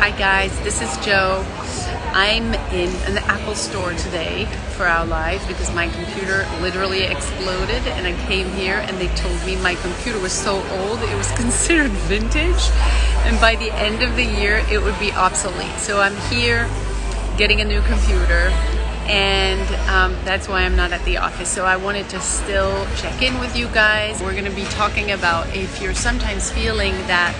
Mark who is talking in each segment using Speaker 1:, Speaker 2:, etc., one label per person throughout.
Speaker 1: Hi guys, this is Joe. I'm in an Apple store today for our live because my computer literally exploded and I came here and they told me my computer was so old it was considered vintage and by the end of the year it would be obsolete. So I'm here getting a new computer and um, that's why I'm not at the office. So I wanted to still check in with you guys. We're gonna be talking about if you're sometimes feeling that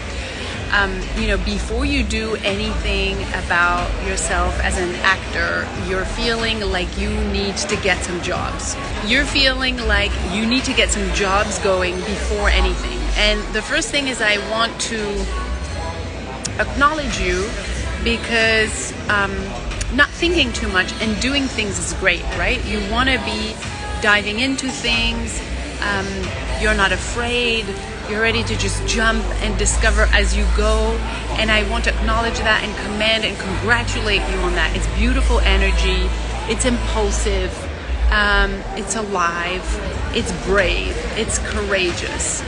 Speaker 1: um, you know, before you do anything about yourself as an actor, you're feeling like you need to get some jobs. You're feeling like you need to get some jobs going before anything. And the first thing is I want to acknowledge you because um, not thinking too much and doing things is great, right? You want to be diving into things. Um, you're not afraid you're ready to just jump and discover as you go. And I want to acknowledge that and commend and congratulate you on that. It's beautiful energy. It's impulsive. Um, it's alive. It's brave. It's courageous.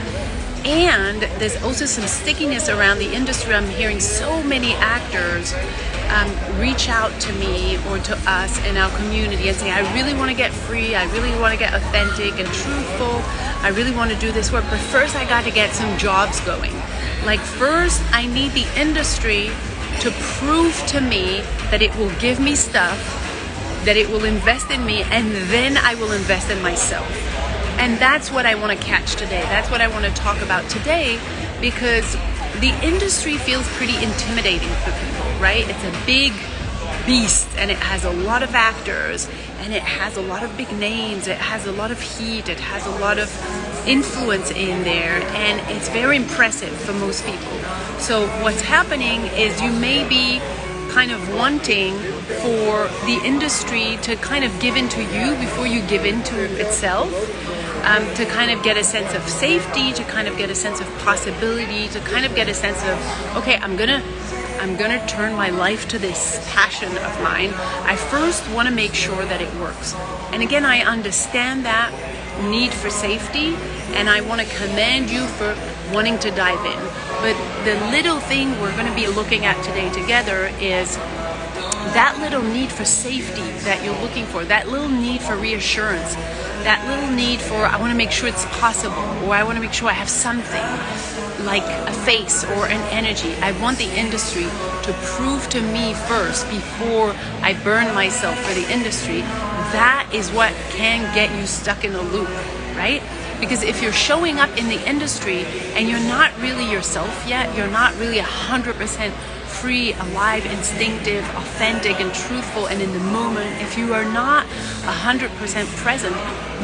Speaker 1: And there's also some stickiness around the industry. I'm hearing so many actors um, reach out to me or to us in our community and say, I really want to get free, I really want to get authentic and truthful, I really want to do this work, but first I got to get some jobs going. Like first I need the industry to prove to me that it will give me stuff, that it will invest in me, and then I will invest in myself. And that's what I want to catch today. That's what I want to talk about today because the industry feels pretty intimidating for people, right? It's a big beast and it has a lot of actors and it has a lot of big names, it has a lot of heat, it has a lot of influence in there and it's very impressive for most people. So what's happening is you may be kind of wanting for the industry to kind of give in to you before you give in to itself um, to kind of get a sense of safety, to kind of get a sense of possibility, to kind of get a sense of, okay, I'm gonna I'm gonna turn my life to this passion of mine. I first want to make sure that it works. And again, I understand that need for safety, and I want to commend you for wanting to dive in. But the little thing we're going to be looking at today together is that little need for safety that you're looking for, that little need for reassurance, that little need for I want to make sure it's possible or I want to make sure I have something like a face or an energy. I want the industry to prove to me first before I burn myself for the industry. That is what can get you stuck in a loop, right? Because if you're showing up in the industry and you're not really yourself yet, you're not really 100% free, alive, instinctive, authentic, and truthful, and in the moment, if you are not 100% present,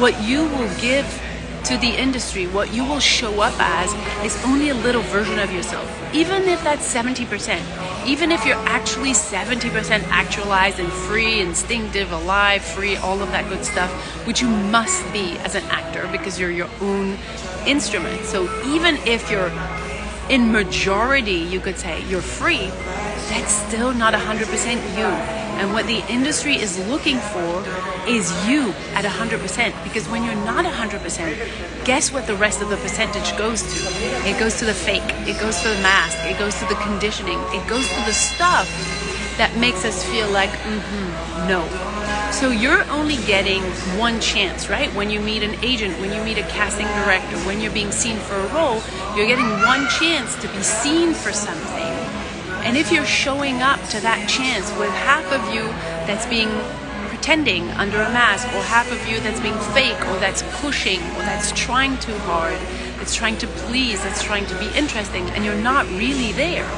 Speaker 1: what you will give to the industry, what you will show up as is only a little version of yourself. Even if that's 70%, even if you're actually 70% actualized and free, instinctive, alive, free, all of that good stuff, which you must be as an actor because you're your own instrument. So even if you're in majority, you could say, you're free, that's still not 100% you. And what the industry is looking for is you at 100%. Because when you're not 100%, guess what the rest of the percentage goes to? It goes to the fake, it goes to the mask, it goes to the conditioning, it goes to the stuff that makes us feel like, mm-hmm, no. So you're only getting one chance, right? When you meet an agent, when you meet a casting director, when you're being seen for a role, you're getting one chance to be seen for something. And if you're showing up to that chance with half of you that's being pretending under a mask, or half of you that's being fake, or that's pushing, or that's trying too hard, that's trying to please, that's trying to be interesting, and you're not really there.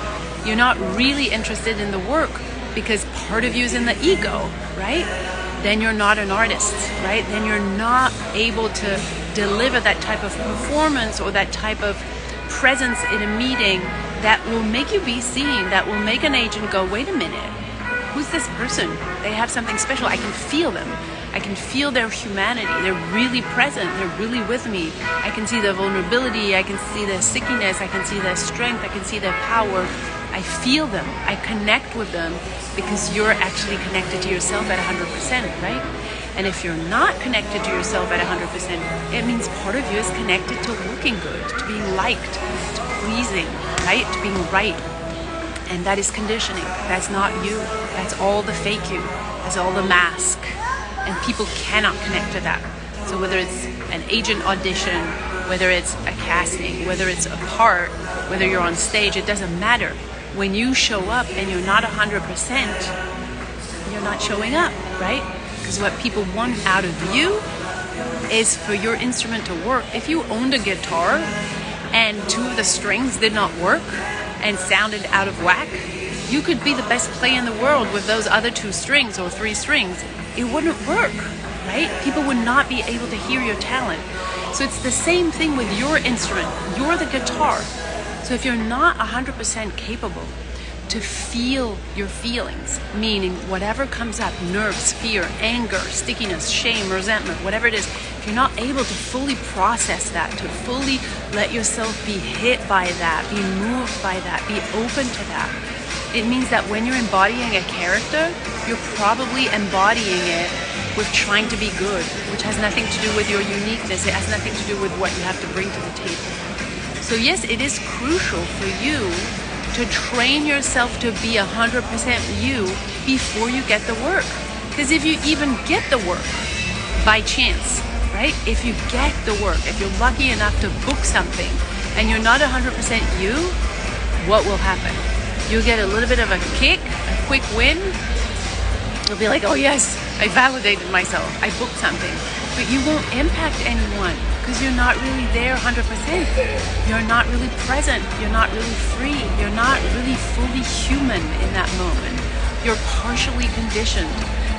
Speaker 1: You're not really interested in the work because part of you is in the ego, right? Then you're not an artist, right? Then you're not able to deliver that type of performance or that type of presence in a meeting that will make you be seen, that will make an agent go, wait a minute, who's this person? They have something special. I can feel them. I can feel their humanity. They're really present. They're really with me. I can see their vulnerability. I can see their stickiness. I can see their strength. I can see their power. I feel them. I connect with them because you're actually connected to yourself at 100%, right? And if you're not connected to yourself at 100%, it means part of you is connected to looking good, to being liked, to pleasing, right? To being right. And that is conditioning. That's not you. That's all the fake you. That's all the mask. And people cannot connect to that. So whether it's an agent audition, whether it's a casting, whether it's a part, whether you're on stage, it doesn't matter. When you show up and you're not 100%, you're not showing up, right? Because what people want out of you is for your instrument to work. If you owned a guitar and two of the strings did not work and sounded out of whack, you could be the best player in the world with those other two strings or three strings. It wouldn't work, right? People would not be able to hear your talent. So it's the same thing with your instrument. You're the guitar. So if you're not 100% capable to feel your feelings, meaning whatever comes up, nerves, fear, anger, stickiness, shame, resentment, whatever it is, if you're not able to fully process that, to fully let yourself be hit by that, be moved by that, be open to that, it means that when you're embodying a character, you're probably embodying it with trying to be good, which has nothing to do with your uniqueness. It has nothing to do with what you have to bring to the table. So yes, it is crucial for you to train yourself to be 100% you before you get the work. Because if you even get the work by chance, right? If you get the work, if you're lucky enough to book something and you're not 100% you, what will happen? You'll get a little bit of a kick, a quick win. You'll be like, oh yes, I validated myself. I booked something. But you won't impact anyone because you're not really there 100%. You're not really present. You're not really free. You're not really fully human in that moment. You're partially conditioned.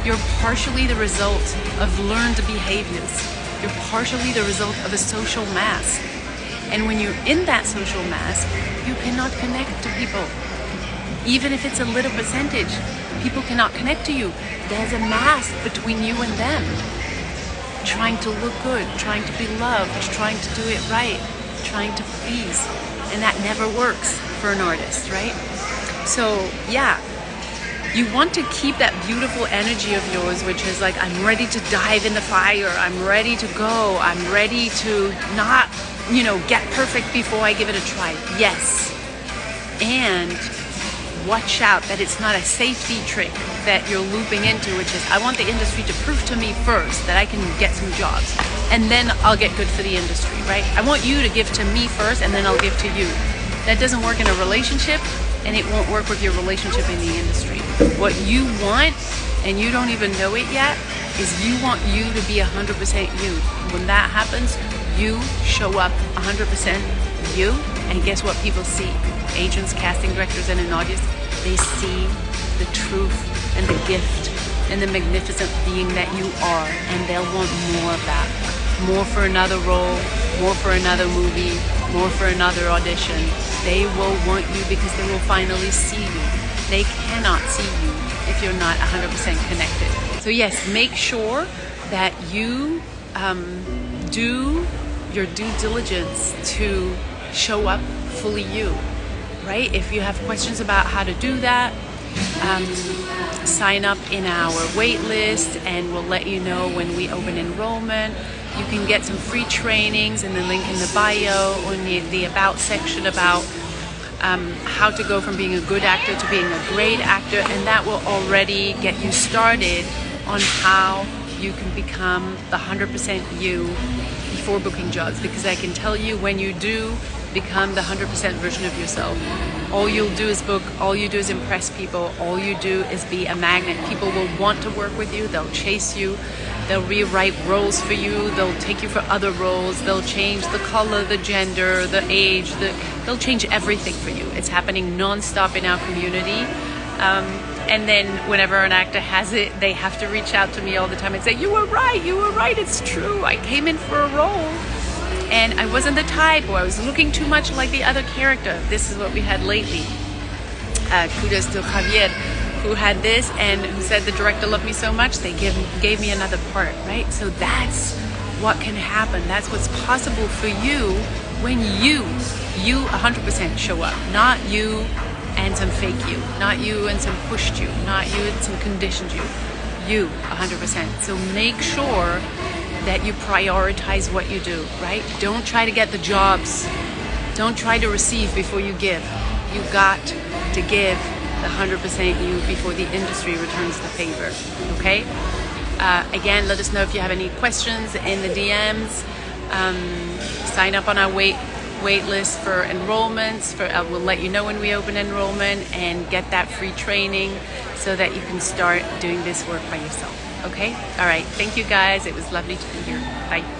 Speaker 1: You're partially the result of learned behaviors. You're partially the result of a social mask. And when you're in that social mask, you cannot connect to people. Even if it's a little percentage, people cannot connect to you. There's a mask between you and them trying to look good, trying to be loved, trying to do it right, trying to please. And that never works for an artist, right? So, yeah, you want to keep that beautiful energy of yours, which is like, I'm ready to dive in the fire, I'm ready to go, I'm ready to not, you know, get perfect before I give it a try. Yes. And watch out that it's not a safety trick that you're looping into, which is I want the industry to prove to me first that I can get some jobs and then I'll get good for the industry, right? I want you to give to me first and then I'll give to you. That doesn't work in a relationship and it won't work with your relationship in the industry. What you want, and you don't even know it yet, is you want you to be 100% you. When that happens, you show up 100% you, and guess what people see? Agents, casting directors, and an audience, they see the truth and the gift and the magnificent being that you are, and they'll want more of that. More for another role, more for another movie, more for another audition. They will want you because they will finally see you. They cannot see you if you're not 100% connected. So yes, make sure that you um, do your due diligence to show up fully you, right? If you have questions about how to do that, um, sign up in our wait list and we'll let you know when we open enrollment. You can get some free trainings in the link in the bio or in the, the about section about um, how to go from being a good actor to being a great actor and that will already get you started on how you can become the 100% you before booking jobs because I can tell you when you do become the 100% version of yourself. All you'll do is book, all you do is impress people, all you do is be a magnet. People will want to work with you, they'll chase you, they'll rewrite roles for you, they'll take you for other roles, they'll change the color, the gender, the age, the, they'll change everything for you. It's happening non-stop in our community. Um, and then whenever an actor has it, they have to reach out to me all the time and say, you were right, you were right, it's true. I came in for a role and I wasn't the type or I was looking too much like the other character. This is what we had lately. Uh, kudos to Javier who had this and who said the director loved me so much they give, gave me another part, right? So that's what can happen. That's what's possible for you when you, you 100% show up, not you and some fake you, not you and some pushed you, not you and some conditioned you, you 100%. So make sure that you prioritize what you do, right? Don't try to get the jobs. Don't try to receive before you give. you got to give the 100% you before the industry returns the favor. Okay? Uh, again, let us know if you have any questions in the DMs. Um, sign up on our wait wait list for enrollments. For uh, we'll let you know when we open enrollment and get that free training so that you can start doing this work by yourself. Okay? All right. Thank you guys. It was lovely to be here. Bye.